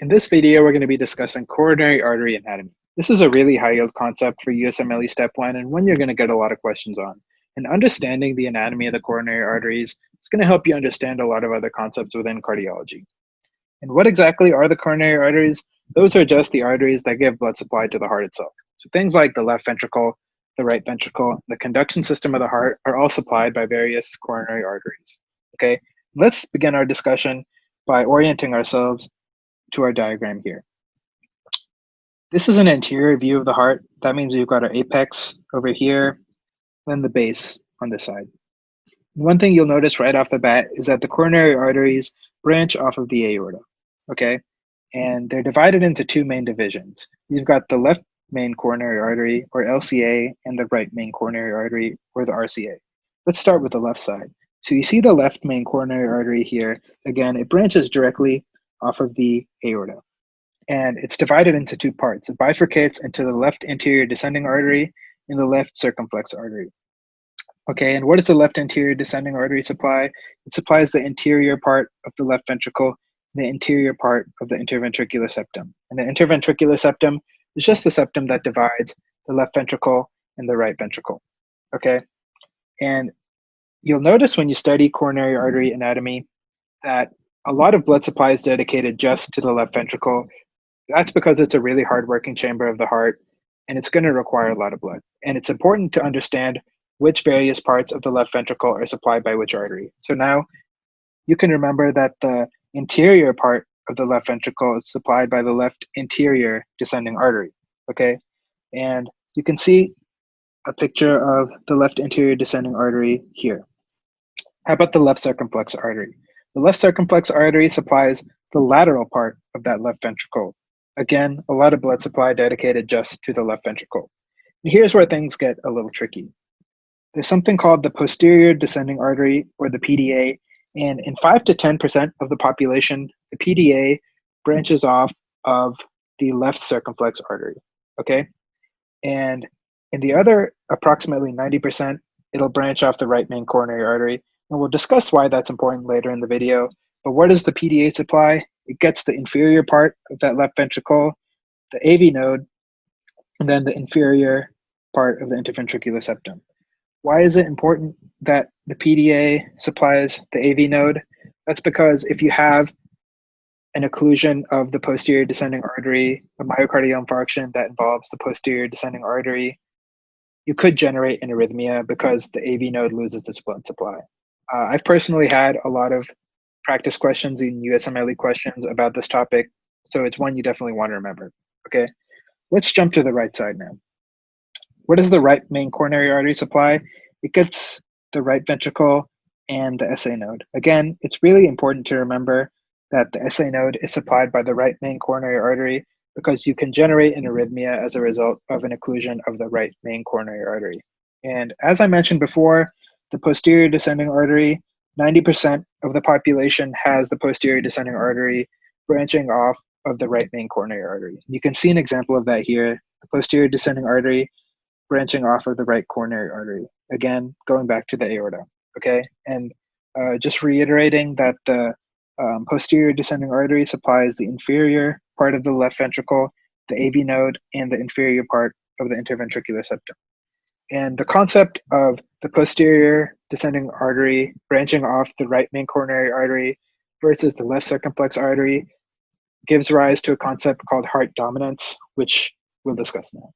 In this video, we're going to be discussing coronary artery anatomy. This is a really high yield concept for USMLE Step 1 and one you're going to get a lot of questions on. And understanding the anatomy of the coronary arteries is going to help you understand a lot of other concepts within cardiology. And what exactly are the coronary arteries? Those are just the arteries that give blood supply to the heart itself. So things like the left ventricle, the right ventricle, the conduction system of the heart are all supplied by various coronary arteries. Okay, let's begin our discussion by orienting ourselves to our diagram here. This is an anterior view of the heart. That means we've got our apex over here, then the base on this side. One thing you'll notice right off the bat is that the coronary arteries branch off of the aorta, okay? And they're divided into two main divisions. You've got the left main coronary artery, or LCA, and the right main coronary artery, or the RCA. Let's start with the left side. So you see the left main coronary artery here. Again, it branches directly off of the aorta. And it's divided into two parts. It bifurcates into the left anterior descending artery and the left circumflex artery. Okay, and what does the left anterior descending artery supply? It supplies the anterior part of the left ventricle, the anterior part of the interventricular septum. And the interventricular septum is just the septum that divides the left ventricle and the right ventricle. Okay, and you'll notice when you study coronary artery anatomy that a lot of blood supply is dedicated just to the left ventricle. That's because it's a really hard working chamber of the heart and it's going to require a lot of blood. And it's important to understand which various parts of the left ventricle are supplied by which artery. So now you can remember that the anterior part of the left ventricle is supplied by the left anterior descending artery. Okay. And you can see a picture of the left anterior descending artery here. How about the left circumflex artery? The left circumflex artery supplies the lateral part of that left ventricle. Again, a lot of blood supply dedicated just to the left ventricle. And here's where things get a little tricky. There's something called the posterior descending artery, or the PDA, and in 5 to 10% of the population, the PDA branches off of the left circumflex artery, okay? And in the other approximately 90%, it'll branch off the right main coronary artery, and we'll discuss why that's important later in the video. But what does the PDA supply? It gets the inferior part of that left ventricle, the AV node, and then the inferior part of the interventricular septum. Why is it important that the PDA supplies the AV node? That's because if you have an occlusion of the posterior descending artery, a myocardial infarction that involves the posterior descending artery, you could generate an arrhythmia because the AV node loses its blood supply. Uh, I've personally had a lot of practice questions and USMLE questions about this topic, so it's one you definitely want to remember. Okay, let's jump to the right side now. What is the right main coronary artery supply? It gets the right ventricle and the SA node. Again, it's really important to remember that the SA node is supplied by the right main coronary artery because you can generate an arrhythmia as a result of an occlusion of the right main coronary artery. And as I mentioned before, the posterior descending artery, 90% of the population has the posterior descending artery branching off of the right main coronary artery. You can see an example of that here, the posterior descending artery branching off of the right coronary artery. Again, going back to the aorta, okay? And uh, just reiterating that the um, posterior descending artery supplies the inferior part of the left ventricle, the AV node, and the inferior part of the interventricular septum. And the concept of the posterior descending artery branching off the right main coronary artery versus the left circumflex artery gives rise to a concept called heart dominance, which we'll discuss now.